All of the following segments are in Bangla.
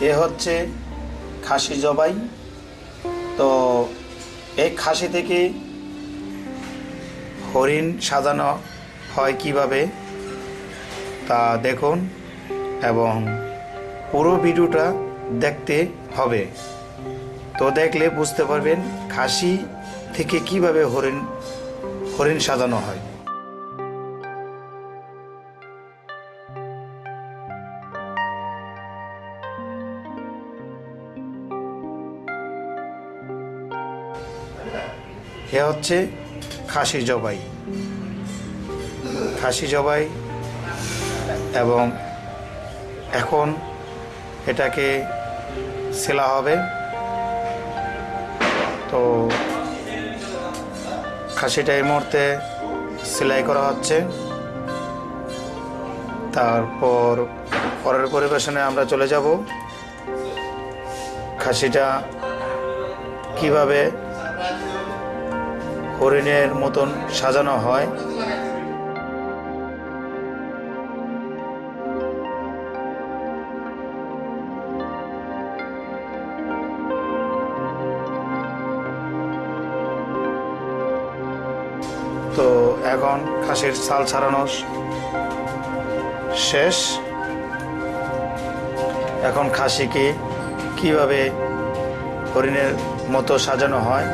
এ হচ্ছে খাসি জবাই। তো এই খাসি থেকে হরিণ সাজানো হয় কীভাবে তা দেখুন এবং পুরো ভিডিওটা দেখতে হবে। তো দেখলে বুঝতে পারবেন খাসি থেকে কীভাবে হরিণ হরিণ সাজানো হয়। এ হচ্ছে খাসি জবাই। খাসি জবাই এবং এখন এটাকে সেলা হবে। তো খাসিটা এই মুহূর্তে সেলাই করা হচ্ছে। তারপর পরের পরিবেশনে আমরা চলে যাব। খাসিটা কীভাবে হরিণের মতন সাজানো হয়। তো এখন খাসির ছাল ছাড়ানো শেষ। এখন খাসিকে কীভাবে হরিণের মতো সাজানো হয়?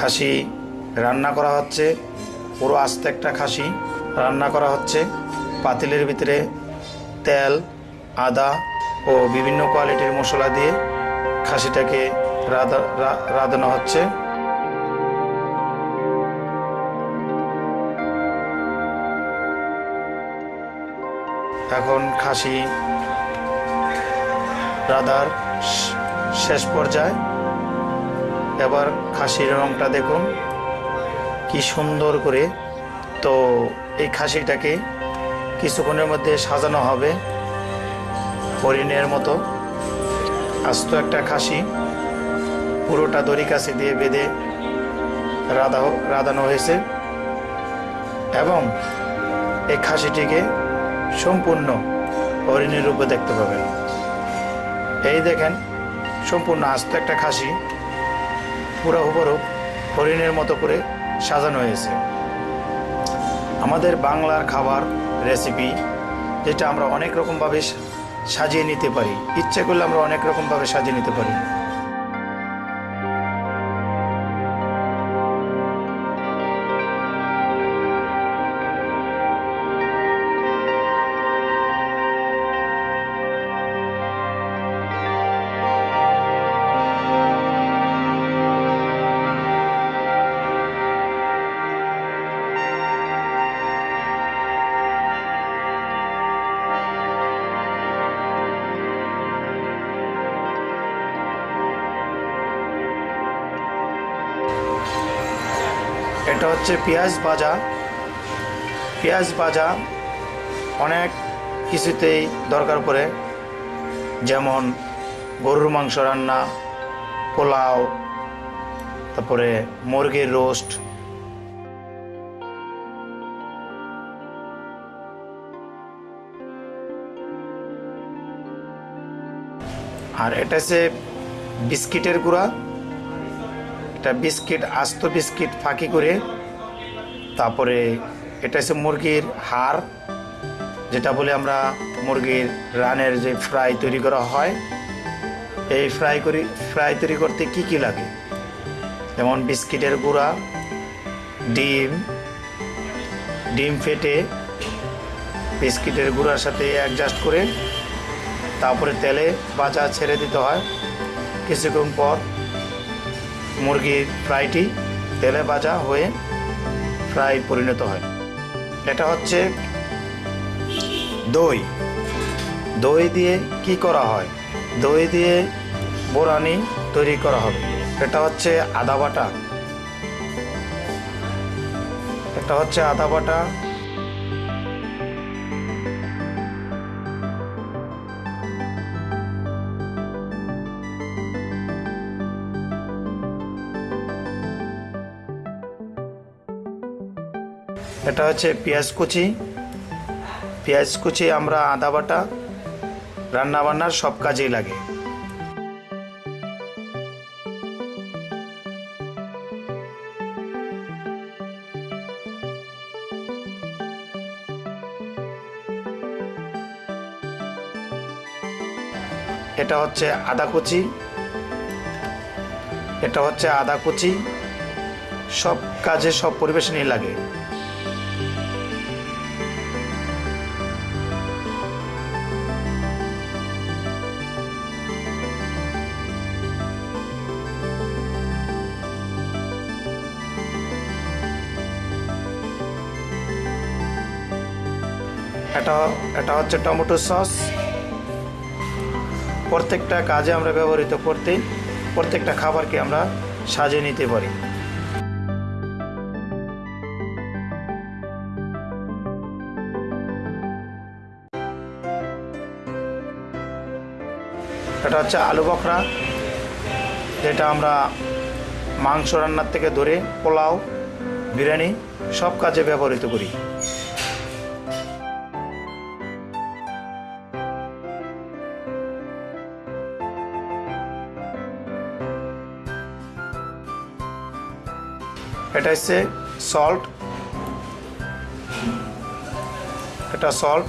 খাসি রান্না করা হচ্ছে। পুরো আস্তে একটা খাসি রান্না করা হচ্ছে। পাতিলের ভিতরে তেল, আদা ও বিভিন্ন কোয়ালিটির মশলা দিয়ে খাসিটাকে রাধা রাঁধানো হচ্ছে। এখন খাসি রাধার শেষ পর্যায়ে। এবার খাসির রংটা দেখুন। কি সুন্দর করে। তো এই খাসিটাকে কিছুক্ষণের মধ্যে সাজানো হবে হরিণের মতো। আস্ত একটা খাসি। পুরোটা দড়ি কাছে দিয়ে বেঁধে রাধা রাধানো হয়েছে। এবং এই খাসিটিকে সম্পূর্ণ হরিণের রূপে দেখতে পাবেন। এই দেখেন, সম্পূর্ণ আস্ত একটা খাসি। পুরো হরিণের মতো করে সাজানো হয়েছে। আমাদের বাংলার খাবার রেসিপি যেটা আমরা অনেক রকমভাবে সাজিয়ে নিতে পারি। ইচ্ছে করলে আমরা অনেক রকমভাবে সাজিয়ে নিতে পারি। এটা হচ্ছে পেঁয়াজ ভাজা। পেঁয়াজ ভাজা অনেক কিছুতেই দরকার পড়ে। যেমন গরুর মাংস রান্না, পোলাও, তারপরে মুরগির রোস্ট। আর এটা হচ্ছে বিস্কিটের গুঁড়া। এটা বিস্কিট, আস্ত বিস্কিট ফাঁকি করে, তারপরে এটা হচ্ছে মুরগির হাড়, যেটা বলে আমরা মুরগির রানের যে ফ্রাই তৈরি করা হয়। এই ফ্রাই করি, ফ্রাই তৈরি করতে কি কি লাগে? যেমন বিস্কিটের গুঁড়া, ডিম ডিম ফেটে বিস্কিটের গুঁড়ার সাথে অ্যাডজাস্ট করে, তারপরে তেলে বাজা ছেড়ে দিতে হয়। কিছুক্ষণ পর মুরগির ফ্রাইটি তেলে ভাজা হয়ে ফ্রাই পরিণত হয়। এটা হচ্ছে দই। দই দিয়ে কি করা হয়? দই দিয়ে বোরানি তৈরি করা হবে। এটা হচ্ছে আদা বাটা। এটা হচ্ছে আদা বাটা। এটা হচ্ছে পেঁয়াজ কুচি। পেঁয়াজ কুচি, আমরা আদা বাটা রান্না বান্নার সব কাজেই লাগে। এটা হচ্ছে আদা কুচি। এটা হচ্ছে আদা কুচি। সব কাজে সব পরিবেশনই লাগে। এটা এটা হচ্ছে টমেটো সস। প্রত্যেকটা কাজে আমরা ব্যবহৃত করতে প্রত্যেকটা খাবারকে আমরা সাজিয়ে নিতে পারি। এটা হচ্ছে আলু বখরা, যেটা আমরা মাংস রান্নার থেকে ধরে পোলাও, বিরিয়ানি সব কাজে ব্যবহৃত করি। এটা হচ্ছে সল্ট এটা সল্ট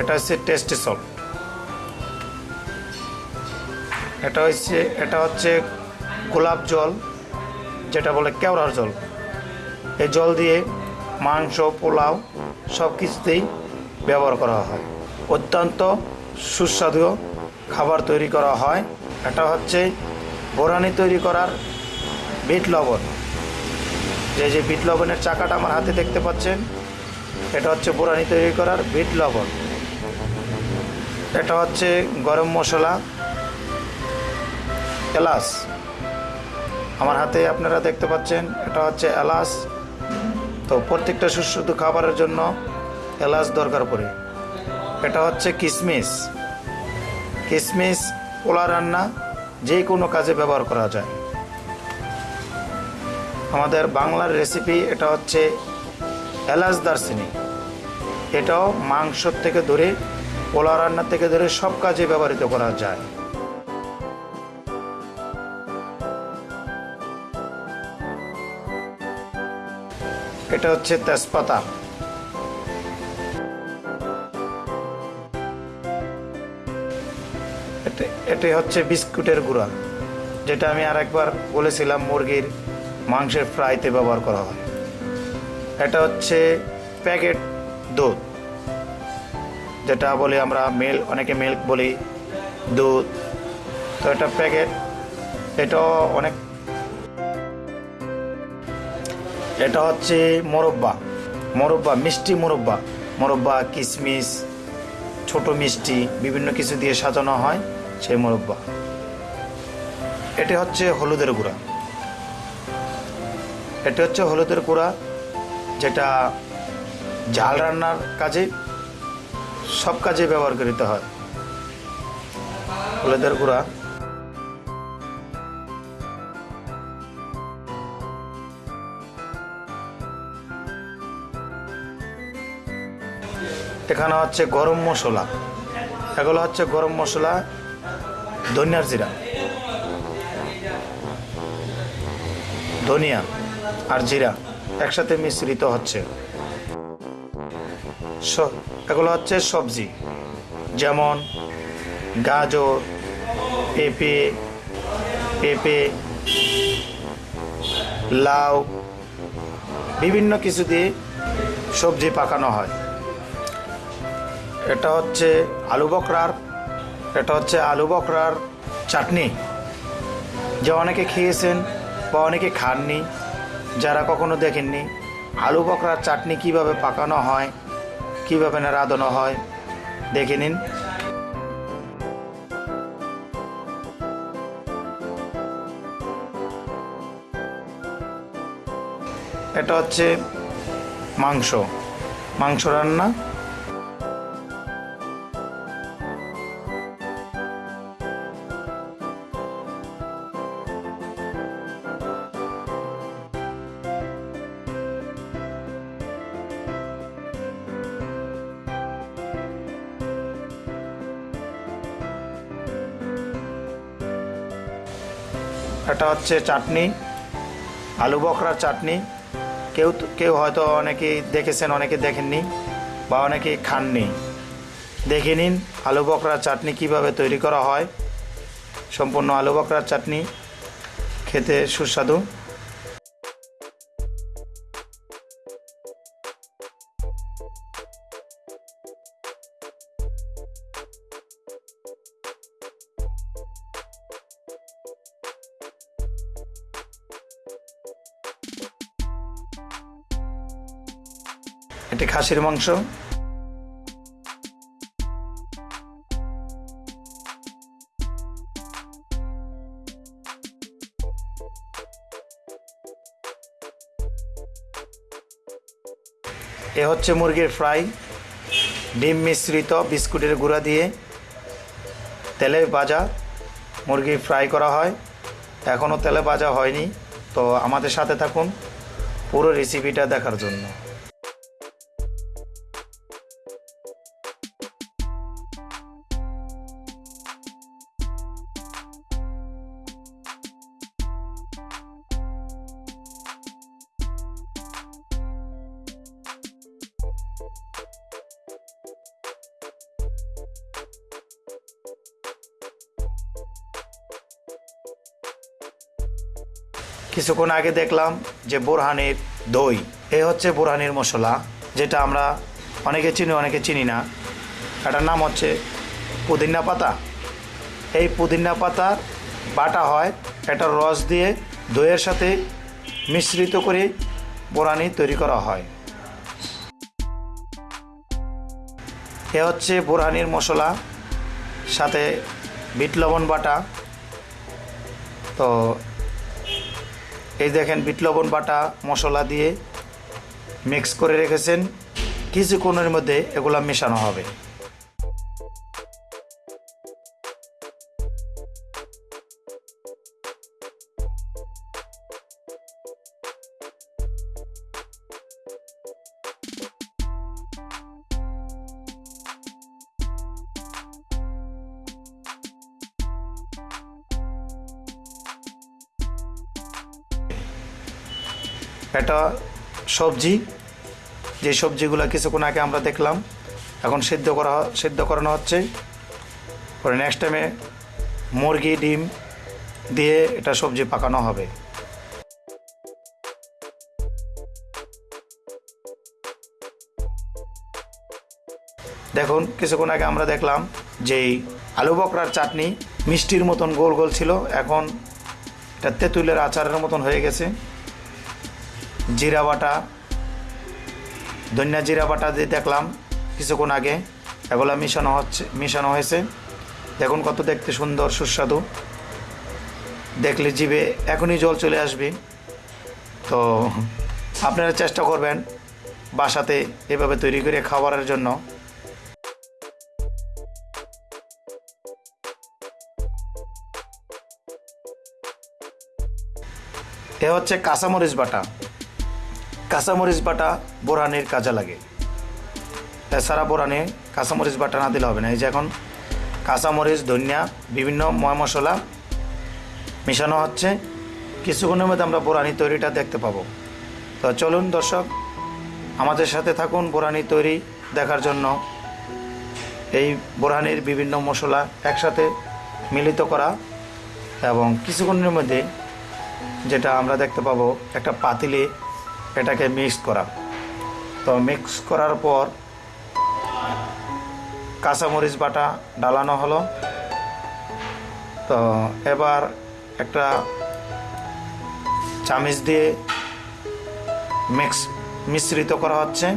এটা হচ্ছে টেস্টি সল্ট এটা হচ্ছে এটা হচ্ছে গোলাপ জল, যেটা বলে কেওড়ার জল। এই জল দিয়ে মাংস, পোলাও সব কিছুতেই ব্যবহার করা হয়। অত্যন্ত সুস্বাদু খাবার তৈরি করা হয়। এটা হচ্ছে বোরানি তৈরি করার বিট লবণ। যে যে বিট লবণের চাকাটা আমার হাতে দেখতে পাচ্ছেন, এটা হচ্ছে বোরানি তৈরি করার বিট লবণ। এটা হচ্ছে গরম মশলা, এলাচ। আমার হাতে আপনারা দেখতে পাচ্ছেন, এটা হচ্ছে এলাচ। তো প্রত্যেকটা সুস্বাদু খাবারের জন্য এলাচ দরকার পড়ে। এটা হচ্ছে কিশমিশ কিশমিশ পোলা রান্না যে কোনো কাজে ব্যবহার করা যায়। আমাদের বাংলার রেসিপি এটা হচ্ছে এলাচ দারচিনি। এটাও মাংসর থেকে ধরে পোলা রান্না থেকে ধরে সব কাজে ব্যবহৃত করা যায়। এটা হচ্ছে তেজপাতা। এটা- হচ্ছে বিস্কুটের গুঁড়া। যেটা আমি আরেকবার বলেছিলাম মুরগির মাংসের ফ্রাইতে ব্যবহার করা হয়। এটা হচ্ছে প্যাকেট দুধ, যেটা বলি আমরা মিল্ক, অনেকে মিল্ক বলি দুধ। তো এটা প্যাকেট এটাও অনেক, এটা হচ্ছে মোরব্বা মোরব্বা, মিষ্টি মোরব্বা। মোরব্বা কিশমিশ ছোট মিষ্টি, বিভিন্ন কিছু দিয়ে সাজানো হয় সেই মোরব্বা। এটি হচ্ছে হলুদের গুঁড়া। এটি হচ্ছে হলুদের গুঁড়া, যেটা ঝাল রান্নার কাজে সব কাজে ব্যবহার করিতে হয়। হলুদের গুঁড়া। এখানে হচ্ছে গরম মশলা। এগুলো হচ্ছে গরম মশলা, ধনিয়ার জিরা। ধনিয়া। আর জিরা একসাথে মিশ্রিত হচ্ছে। এগুলো হচ্ছে সবজি। যেমন গাজর, পেঁপে পেঁপে, লাউ, বিভিন্ন কিছু দিয়ে সবজি পাকানো হয়। এটা হচ্ছে আলু বকরার, এটা হচ্ছে আলু বকরার চাটনি। যে অনেকে খেয়েছেন বা অনেকে খাননি যারা কখনো দেখেননি, আলু বকরার চাটনি কীভাবে পাকানো হয়, কীভাবে না রাঁধানো হয়, দেখে নিন। এটা হচ্ছে মাংস মাংস রান্না। এটা হচ্ছে চাটনি, আলু বকরার চাটনি। কেউ কেউ হয়তো অনেকে দেখেছেন, অনেকে দেখেননি বা অনেকে খাননি। দেখে নিন আলু বকরার চাটনি কীভাবে তৈরি করা হয়। সম্পূর্ণ আলু বকরার চাটনি খেতে সুস্বাদু। এটি খাসির মাংস। এ হচ্ছে মুরগির ফ্রাই। ডিম মিশ্রিত বিস্কুটের গুঁড়া দিয়ে তেলে ভাজা মুরগি ফ্রাই করা হয়। এখনও তেলে ভাজা হয়নি, তো আমাদের সাথে থাকুন পুরো রেসিপিটা দেখার জন্য। কিছুক্ষণ আগে দেখলাম যে বোরহানের দই, এ হচ্ছে বোরহানের মশলা, যেটা আমরা অনেকে চিনি অনেকে চিনি না। এটার নাম হচ্ছে পুদিনা পাতা। এই পুদিনা পাতার বাটা হয়, এটার রস দিয়ে দইয়ের সাথে মিশ্রিত করে বোরানি তৈরি করা হয়। এ হচ্ছে বোরহানির মশলা, সাথে বিট লবণ বাটা। তো এই দেখেন বিট লবণ বাটা মশলা দিয়ে মিক্স করে রেখেছেন। কিছুক্ষণের মধ্যে এগুলা মেশানো হবে। এটা সবজি, যে সবজিগুলো কিছুক্ষণ আগে আমরা দেখলাম, এখন সিদ্ধ করা সিদ্ধ করানো হচ্ছে। পরে নেক্সট টাইমে মুরগি, ডিম দিয়ে এটা সবজি পাকানো হবে। দেখুন, কিছুক্ষণ আগে আমরা দেখলাম যে আলু বকরার চাটনি মিষ্টির মতন গোল গোল ছিল। এখন এটা তেঁতুলের আচারের মতন হয়ে গেছে। জিরা বাটা, ধনিয়া জিরা বাটা দিয়ে দেখলাম কিছুক্ষণ আগে। এগুলা মিশানো হচ্ছে, মিশানো হয়েছে। দেখুন কত দেখতে সুন্দর, সুস্বাদু। দেখলে জিভে এখনই জল চলে আসবে। তো আপনারা চেষ্টা করবেন বাসাতে এভাবে তৈরি করে খাবারের জন্য। এ হচ্ছে কাঁচামরিচ বাটা। কাঁচামরিচ বাটা বোরানির কাজে লাগে। এছাড়া বোরানি কাঁচামরিচ বাটা না দিলে হবে না। এই যে এখন কাঁচামরিচ, ধনিয়া, বিভিন্ন ময় মশলা মেশানো হচ্ছে। কিছুক্ষণের মধ্যে আমরা বোরানি তৈরিটা দেখতে পাবো। তো চলুন দর্শক, আমাদের সাথে থাকুন বোরানি তৈরি দেখার জন্য। এই বোরানির বিভিন্ন মশলা একসাথে মিলিত করা এবং কিছুক্ষণের মধ্যে যেটা আমরা দেখতে পাবো, একটা পাতিলে এটাকে মিক্স করা। তো মিক্স করার পর কাঁচামরিচ বাটা ডালানো হলো। তো এবার একটা চামিচ দিয়ে মিক্স মিশ্রিত করা হচ্ছে।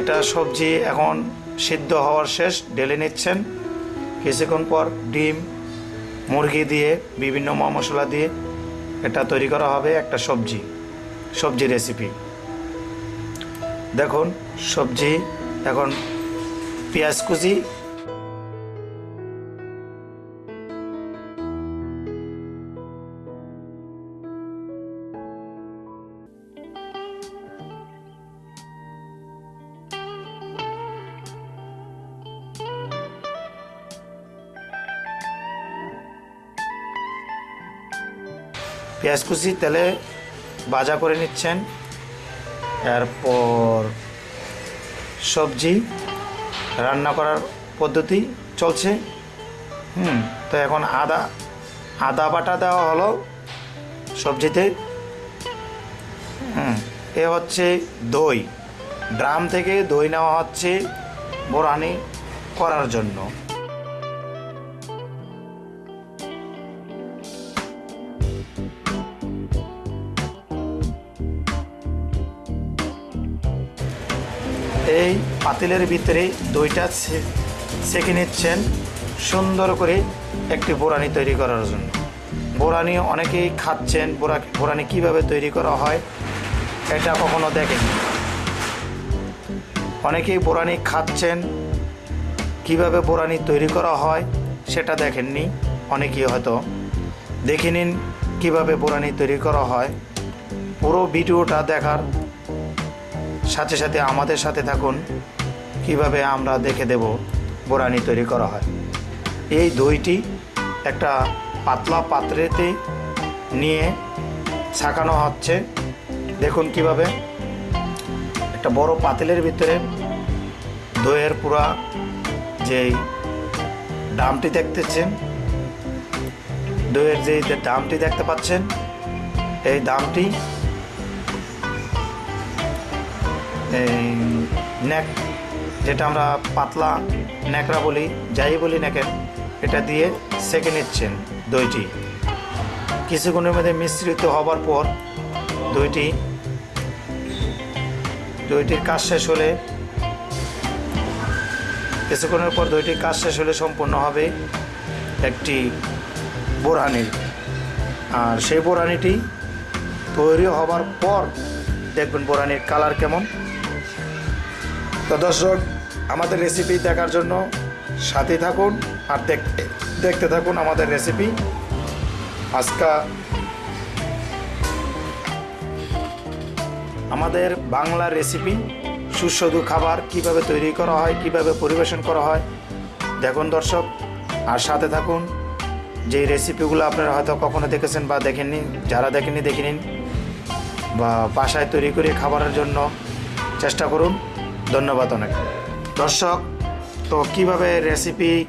এটা সবজি এখন সিদ্ধ হওয়ার শেষ ডেলে নিচ্ছেন। কিছুক্ষণ পর ডিম, মুরগি দিয়ে, বিভিন্ন মশলা দিয়ে এটা তৈরি করা হবে একটা সবজি সবজি রেসিপি দেখুন, সবজি, এখন পেঁয়াজ কুচি পেঁয়াজ কুচি, তেলে ভাজা করে নিচ্ছেন। এরপর সবজি রান্না করার পদ্ধতি চলছে। হুম, তো এখন আদা আদা বাটা দেওয়া হলো সবজিতে। হুম, এ হচ্ছে দই। ড্রাম থেকে দই নেওয়া হচ্ছে বোরানি করার জন্য। এই পাতিলের ভিতরে দইটা সেঁকে নিচ্ছেন সুন্দর করে একটি বোরানি তৈরি করার জন্য। বোরানি অনেকেই খাচ্ছেন, বোরা, বোরানি কীভাবে তৈরি করা হয় এটা কখনো দেখেনি অনেকেই বোরানি খাচ্ছেন, কীভাবে বোরানি তৈরি করা হয় সেটা দেখেননি, অনেকেই হয়তো দেখে নিন কীভাবে বোরানি তৈরি করা হয়। পুরো ভিডিওটা দেখার সাথে সাথে আমাদের সাথে থাকুন। কীভাবে আমরা দেখে দেব বোরানি তৈরি করা হয়। এই দইটি একটা পাতলা পাত্রেতে নিয়ে ছাকানো হচ্ছে। দেখুন কীভাবে একটা বড় পাতিলের ভিতরে দইয়ের পুরা যেই দামটি দেখতেছেন, দইয়ের যে দামটি দেখতে পাচ্ছেন, এই দামটি এই নেক যেটা আমরা পাতলা ন্যাকড়া বলি, যাই বলি নেকের এটা দিয়ে সেকে নিচ্ছেন দইটি। কিছুক্ষণের মধ্যে মিশ্রিত হবার পর দইটি, দইটির কাজ শেষ হলে, কিছুক্ষণের পর দইটির কাজ শেষ হলে সম্পূর্ণ হবে একটি বোরহানির। আর সেই বোরহানিটি তৈরি হবার পর দেখবেন বোরানির কালার কেমন। তো দর্শক, আমাদের রেসিপি দেখার জন্য সাথে থাকুন আর দেখতে দেখতে থাকুন আমাদের রেসিপি আজকা আমাদের বাংলা রেসিপি সুস্বাদু খাবার কীভাবে তৈরি করা হয়, কীভাবে পরিবেশন করা হয়, দেখুন দর্শক। আর সাথে থাকুন, যেই রেসিপিগুলো আপনারা হয়তো কখনো দেখেছেন বা দেখেননি, যারা দেখেননি, দেখে নিন। বা বাসায় তৈরি করে খাবারের জন্য চেষ্টা করুন। ধন্যবাদ অনেক। দর্শক, তো কীভাবে রেসিপি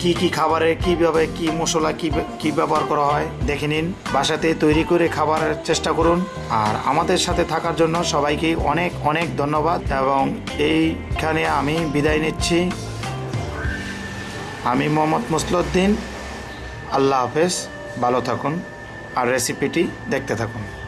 কি কি খাবারে, কীভাবে কি মশলা, কি কি ব্যবহার করা হয়, দেখে নিন। বাসাতে তৈরি করে খাবারের চেষ্টা করুন। আর আমাদের সাথে থাকার জন্য সবাইকে অনেক অনেক ধন্যবাদ এবং এইখানে আমি বিদায় নিচ্ছি। আমি মোহাম্মদ মুসলুদ্দিন আল্লাহ হাফেজ। ভালো থাকুন। আর রেসিপিটি দেখতে থাকুন।